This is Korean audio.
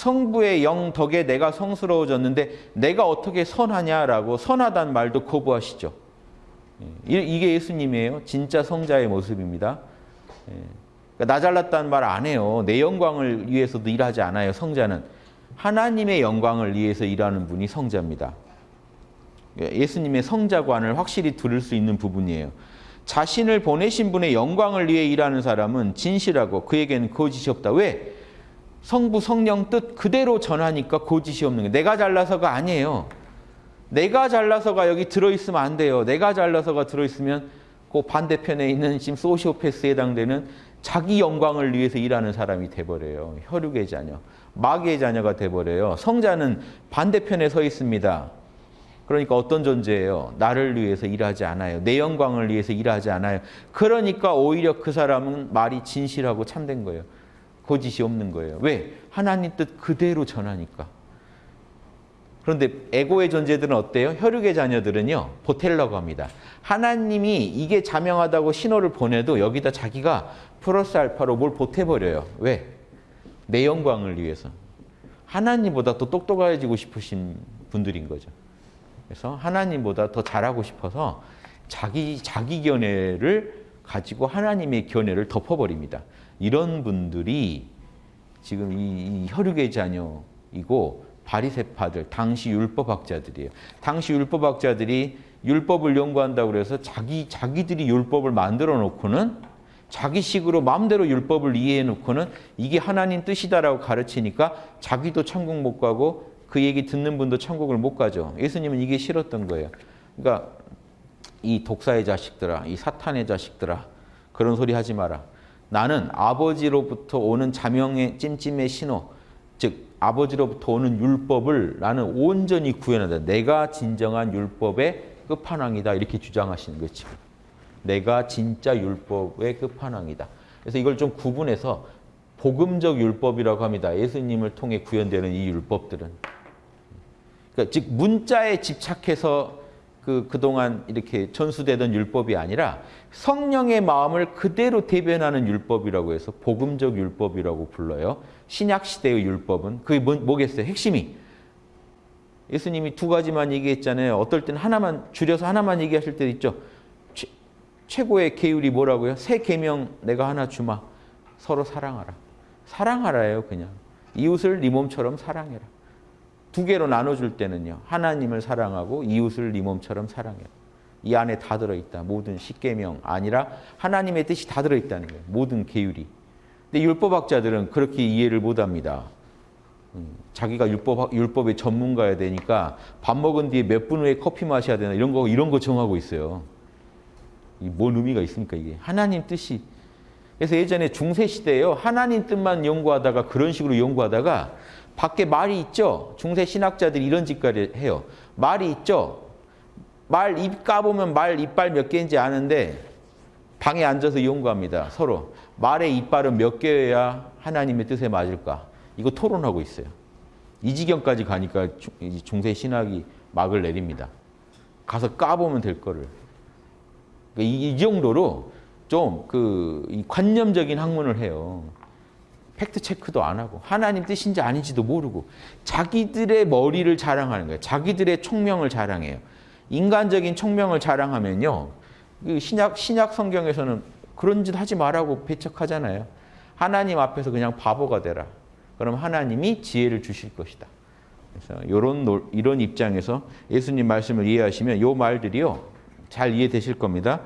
성부의 영 덕에 내가 성스러워졌는데 내가 어떻게 선하냐라고 선하단 말도 거부하시죠. 예, 이게 예수님이에요. 진짜 성자의 모습입니다. 나 잘났다는 말 안 해요. 내 영광을 위해서도 일하지 않아요. 성자는 하나님의 영광을 위해서 일하는 분이 성자입니다. 예, 예수님의 성자관을 확실히 들을 수 있는 부분이에요. 자신을 보내신 분의 영광을 위해 일하는 사람은 진실하고 그에게는 거짓이 없다. 왜? 성부 성령 뜻 그대로 전하니까 거짓이 없는 거예요. 내가 잘나서가 아니에요. 내가 잘나서가 여기 들어있으면 안 돼요. 내가 잘나서가 들어있으면 그 반대편에 있는 지금 소시오패스에 해당되는 자기 영광을 위해서 일하는 사람이 돼버려요. 혈육의 자녀, 마귀의 자녀가 돼버려요. 성자는 반대편에 서 있습니다. 그러니까 어떤 존재예요? 나를 위해서 일하지 않아요. 내 영광을 위해서 일하지 않아요. 그러니까 오히려 그 사람은 말이 진실하고 참된 거예요. 거짓이 없는 거예요. 왜? 하나님 뜻 그대로 전하니까. 그런데 에고의 존재들은 어때요? 혈육의 자녀들은요. 보텔라고 합니다. 하나님이 이게 자명하다고 신호를 보내도 여기다 자기가 플러스 알파로 뭘 보태버려요. 왜? 내 영광을 위해서. 하나님보다 더 똑똑해지고 싶으신 분들인 거죠. 그래서 하나님보다 더 잘하고 싶어서 자기 자기 견해를 가지고 하나님의 견해를 덮어버립니다. 이런 분들이 지금 이, 이 혈육의 자녀이고 바리새파들, 당시 율법학자들이에요. 당시 율법학자들이 율법을 연구한다고 그래서 자기 자기들이 율법을 만들어 놓고는 자기식으로 마음대로 율법을 이해해 놓고는 이게 하나님 뜻이다라고 가르치니까 자기도 천국 못 가고 그 얘기 듣는 분도 천국을 못 가죠. 예수님은 이게 싫었던 거예요. 그러니까 이 독사의 자식들아, 이 사탄의 자식들아 그런 소리 하지 마라. 나는 아버지로부터 오는 자명의 찜찜의 신호, 즉 아버지로부터 오는 율법을 나는 온전히 구현한다. 내가 진정한 율법의 끝판왕이다. 이렇게 주장하시는 거지. 내가 진짜 율법의 끝판왕이다. 그래서 이걸 좀 구분해서 복음적 율법이라고 합니다. 예수님을 통해 구현되는 이 율법들은. 그러니까 즉 문자에 집착해서 그 그동안 이렇게 전수되던 율법이 아니라 성령의 마음을 그대로 대변하는 율법이라고 해서 복음적 율법이라고 불러요. 신약 시대의 율법은 그게 뭐, 뭐겠어요? 핵심이 예수님이 두 가지만 얘기했잖아요. 어떨 때는 하나만 줄여서 하나만 얘기하실 때도 있죠. 최, 최고의 계율이 뭐라고요? 새 계명 내가 하나 주마. 서로 사랑하라. 사랑하라예요, 그냥. 이웃을 네 몸처럼 사랑해라. 두 개로 나눠줄 때는요. 하나님을 사랑하고 이웃을 네 몸처럼 사랑해라. 이 안에 다 들어있다. 모든 십계명 아니라 하나님의 뜻이 다 들어있다는 거예요. 모든 계율이. 근데 율법학자들은 그렇게 이해를 못합니다. 음, 자기가 율법, 율법의 전문가야 되니까 밥 먹은 뒤에 몇 분 후에 커피 마셔야 되나 이런 거, 이런 거 정하고 있어요. 뭔 의미가 있습니까, 이게? 하나님 뜻이. 그래서 예전에 중세시대에요. 하나님 뜻만 연구하다가 그런 식으로 연구하다가 밖에 말이 있죠. 중세 신학자들이 이런 짓까지 해요. 말이 있죠. 말 입 까보면 말 이빨 몇 개인지 아는데 방에 앉아서 연구합니다. 서로. 말의 이빨은 몇 개여야 하나님의 뜻에 맞을까? 이거 토론하고 있어요. 이 지경까지 가니까 중세 신학이 막을 내립니다. 가서 까보면 될 거를. 그러니까 이, 정도로 좀 그 관념적인 학문을 해요. 팩트 체크도 안 하고 하나님 뜻인지 아닌지도 모르고 자기들의 머리를 자랑하는 거예요. 자기들의 총명을 자랑해요. 인간적인 총명을 자랑하면요. 그 신약 신약 성경에서는 그런 짓 하지 말라고 배척하잖아요. 하나님 앞에서 그냥 바보가 되라. 그럼 하나님이 지혜를 주실 것이다. 그래서 이런 이런 입장에서 예수님 말씀을 이해하시면 이 말들이요 잘 이해되실 겁니다.